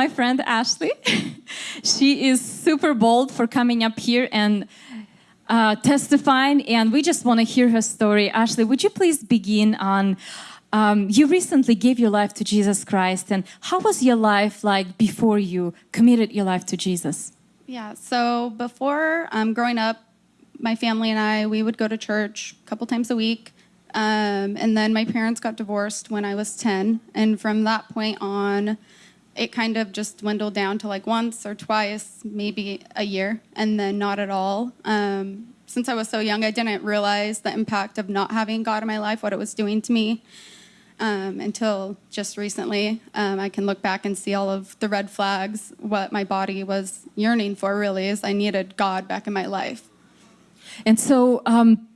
my friend Ashley. she is super bold for coming up here and uh, testifying, and we just want to hear her story. Ashley, would you please begin on? Um, you recently gave your life to Jesus Christ, and how was your life like before you committed your life to Jesus? Yeah, so before um, growing up, my family and I, we would go to church a couple times a week. Um, and then my parents got divorced when I was 10. And from that point on, it kind of just dwindled down to like once or twice, maybe a year, and then not at all. Um, since I was so young, I didn't realize the impact of not having God in my life, what it was doing to me. Um, until just recently, um, I can look back and see all of the red flags. What my body was yearning for really is I needed God back in my life. And so, um,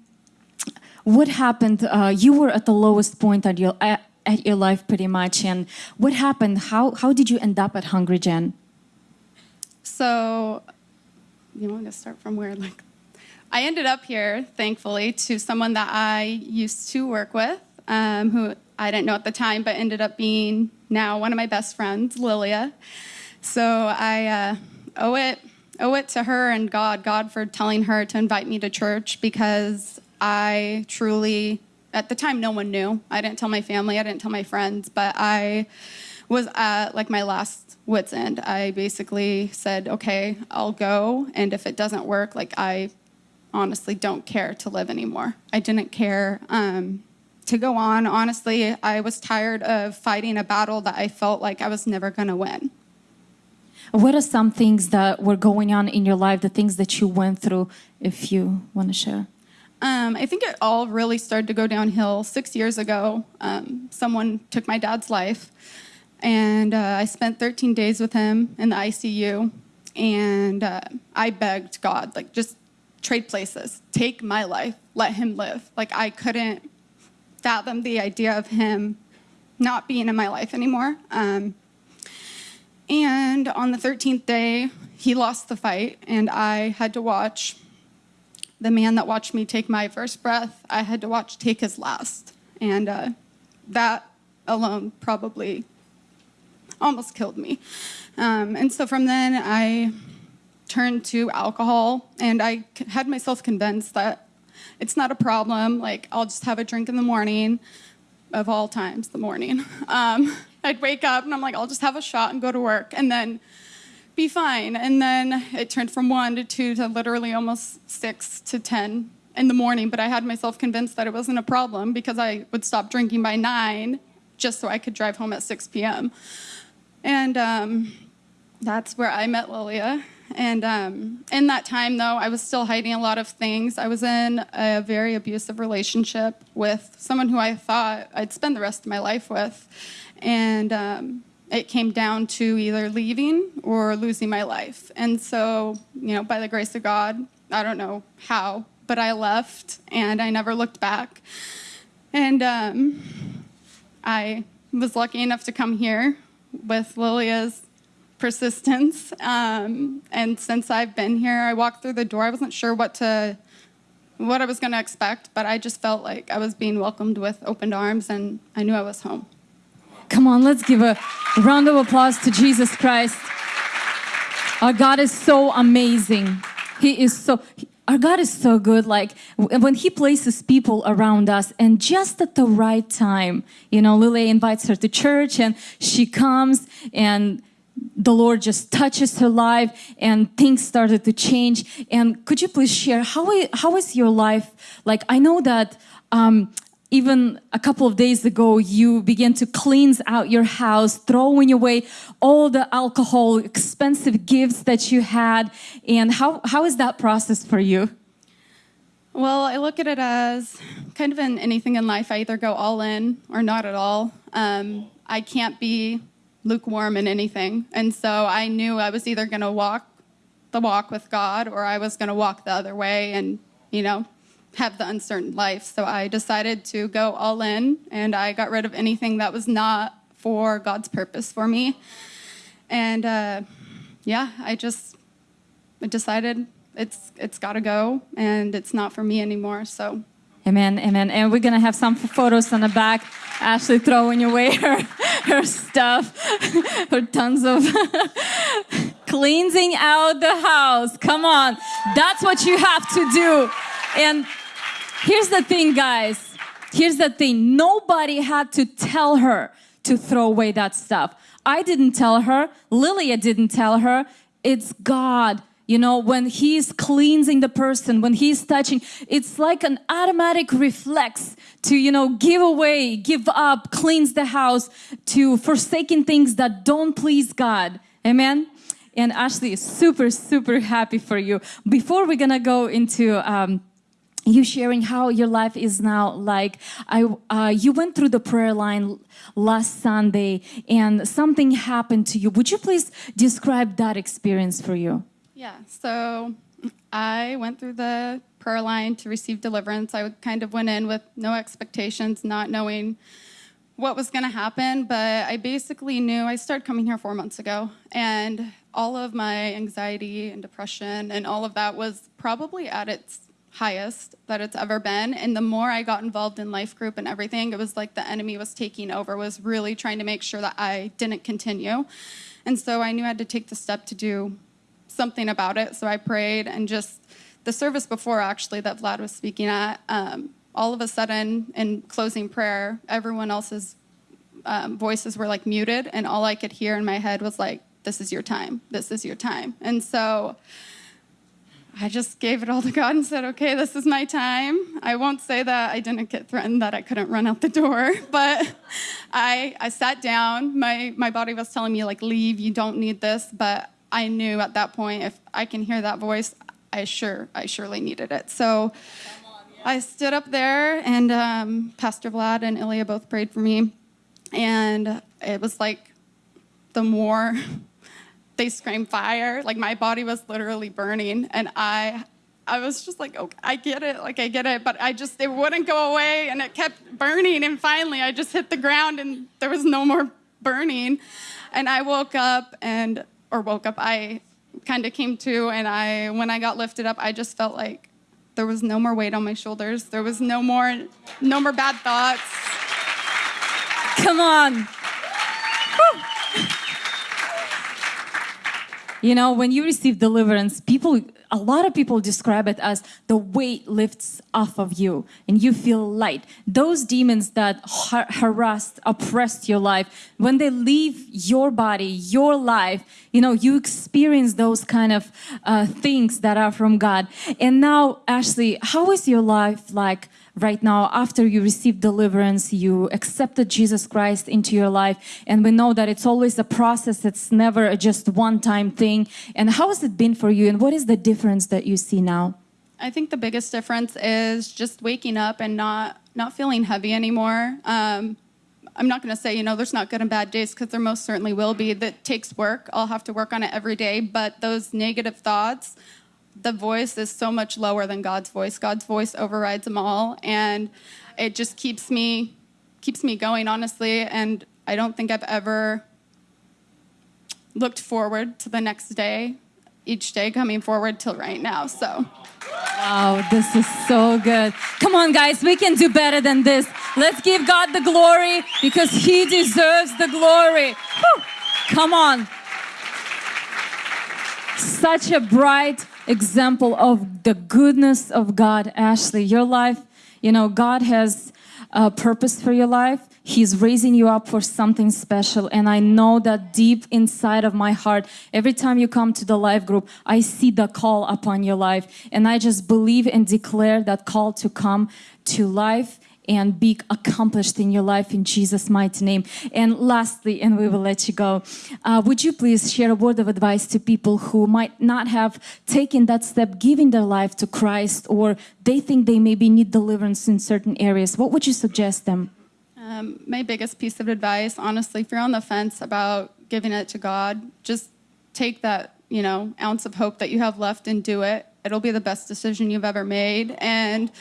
what happened? Uh, you were at the lowest point at your at, your life, pretty much. And what happened? How how did you end up at Hungry Gen? So, you want to start from where? Like, I ended up here, thankfully, to someone that I used to work with, um, who I didn't know at the time, but ended up being now one of my best friends, Lilia. So I uh, owe it owe it to her and God, God for telling her to invite me to church because I truly, at the time, no one knew. I didn't tell my family, I didn't tell my friends, but I was at like my last wit's end. I basically said, okay, I'll go. And if it doesn't work, like I honestly don't care to live anymore. I didn't care um, to go on. Honestly, I was tired of fighting a battle that I felt like I was never going to win. What are some things that were going on in your life, the things that you went through, if you want to share? Um, I think it all really started to go downhill six years ago. Um, someone took my dad's life, and uh, I spent 13 days with him in the ICU. And uh, I begged God, like, just trade places, take my life, let him live. Like, I couldn't fathom the idea of him not being in my life anymore. Um, and on the 13th day, he lost the fight, and I had to watch the man that watched me take my first breath, I had to watch take his last. And uh, that alone probably almost killed me. Um, and so from then, I turned to alcohol, and I had myself convinced that it's not a problem. Like, I'll just have a drink in the morning, of all times, the morning. Um, I'd wake up, and I'm like, I'll just have a shot and go to work. And then be fine. And then it turned from one to two to literally almost six to 10 in the morning. But I had myself convinced that it wasn't a problem because I would stop drinking by nine just so I could drive home at 6 p.m. And um, that's where I met Lilia. And um, in that time, though, I was still hiding a lot of things. I was in a very abusive relationship with someone who I thought I'd spend the rest of my life with. And um, it came down to either leaving or losing my life. And so, you know, by the grace of God, I don't know how, but I left and I never looked back. And um, I was lucky enough to come here with Lilia's persistence. Um, and since I've been here, I walked through the door. I wasn't sure what to what I was going to expect, but I just felt like I was being welcomed with open arms and I knew I was home. Come on, let's give a round of applause to Jesus Christ. Our God is so amazing. He is so, our God is so good. Like when He places people around us and just at the right time, you know, Lily invites her to church and she comes and the Lord just touches her life and things started to change. And could you please share how, how is your life? Like, I know that um, even a couple of days ago, you began to cleanse out your house, throwing away all the alcohol, expensive gifts that you had. And how, how is that process for you? Well, I look at it as kind of in anything in life, I either go all in or not at all. Um, I can't be lukewarm in anything. And so I knew I was either going to walk the walk with God or I was going to walk the other way and, you know, have the uncertain life. So I decided to go all in and I got rid of anything that was not for God's purpose for me. And uh, yeah, I just decided it's it's got to go and it's not for me anymore. So Amen, amen. And we're gonna have some photos on the back. Ashley throwing away her, her stuff, her tons of cleansing out the house. Come on, that's what you have to do. And here's the thing, guys. Here's the thing nobody had to tell her to throw away that stuff. I didn't tell her, Lilia didn't tell her. It's God. You know, when He's cleansing the person, when He's touching, it's like an automatic reflex to, you know, give away, give up, cleanse the house, to forsaking things that don't please God. Amen. And Ashley is super, super happy for you. Before we're gonna go into um, you sharing how your life is now like i uh, you went through the prayer line last sunday and something happened to you would you please describe that experience for you Yeah, so I went through the prayer line to receive deliverance. I kind of went in with no expectations, not knowing what was going to happen, but I basically knew I started coming here four months ago, and all of my anxiety and depression and all of that was probably at its highest that it's ever been. And the more I got involved in life group and everything, it was like the enemy was taking over, was really trying to make sure that I didn't continue. And so I knew I had to take the step to do something about it. So I prayed and just the service before actually that Vlad was speaking at, um, all of a sudden in closing prayer, everyone else's um, voices were like muted, and all I could hear in my head was like, "This is your time. This is your time." And so I just gave it all to God and said, "Okay, this is my time." I won't say that I didn't get threatened that I couldn't run out the door, but I I sat down. My my body was telling me like, "Leave. You don't need this." But I knew at that point, if I can hear that voice, I sure I surely needed it. So. I stood up there, and um, Pastor Vlad and Ilya both prayed for me. And it was like the more they screamed fire, like my body was literally burning. And I, I was just like, okay, I get it, like I get it. But I just, it wouldn't go away, and it kept burning. And finally, I just hit the ground, and there was no more burning. And I woke up, and, or woke up, I kind of came to, and I, when I got lifted up, I just felt like, there was no more weight on my shoulders. There was no more no more bad thoughts. come on you know when you receive deliverance people a lot of people describe it as the weight lifts off of you and you feel light. Those demons that har- harassed oppressed your life when they leave your body your life you know you experience those kind of uh, things that are from god. And now ashley how is your life like right now after you received deliverance you accepted jesus christ into your life and we know that it's always a process it's never just one time thing and how has it been for you and what is the difference that you see now I think the biggest difference is just waking up and not not feeling heavy anymore. Um, I'm not going to say you know there's not good and bad days because there most certainly will be. That takes work. I'll have to work on it every day. But those negative thoughts, the voice is so much lower than God's voice. God's voice overrides them all, and it just keeps me keeps me going honestly. And I don't think I've ever looked forward to the next day, each day coming forward till right now. So. Wow, this is so good. Come on, guys, we can do better than this. Let's give God the glory because He deserves the glory. Whew. Come on. Such a bright example of the goodness of God, Ashley. Your life, you know, God has a purpose for your life. He's raising you up for something special. And I know that deep inside of my heart, every time you come to the life group, I see the call upon your life. And I just believe and declare that call to come to life and be accomplished in your life in Jesus' mighty name. And lastly, and we will let you go, uh, would you please share a word of advice to people who might not have taken that step, giving their life to Christ, or they think they maybe need deliverance in certain areas? What would you suggest them? Um, my biggest piece of advice, honestly, if you're on the fence about giving it to God, just take that, you know, ounce of hope that you have left and do it. It'll be the best decision you've ever made. And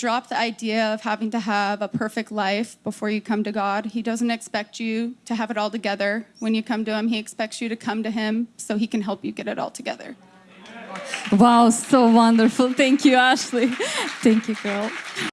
drop the idea of having to have a perfect life before you come to God. He doesn't expect you to have it all together when you come to Him. He expects you to come to Him so He can help you get it all together. Wow, so wonderful. Thank you, Ashley. Thank you, girl.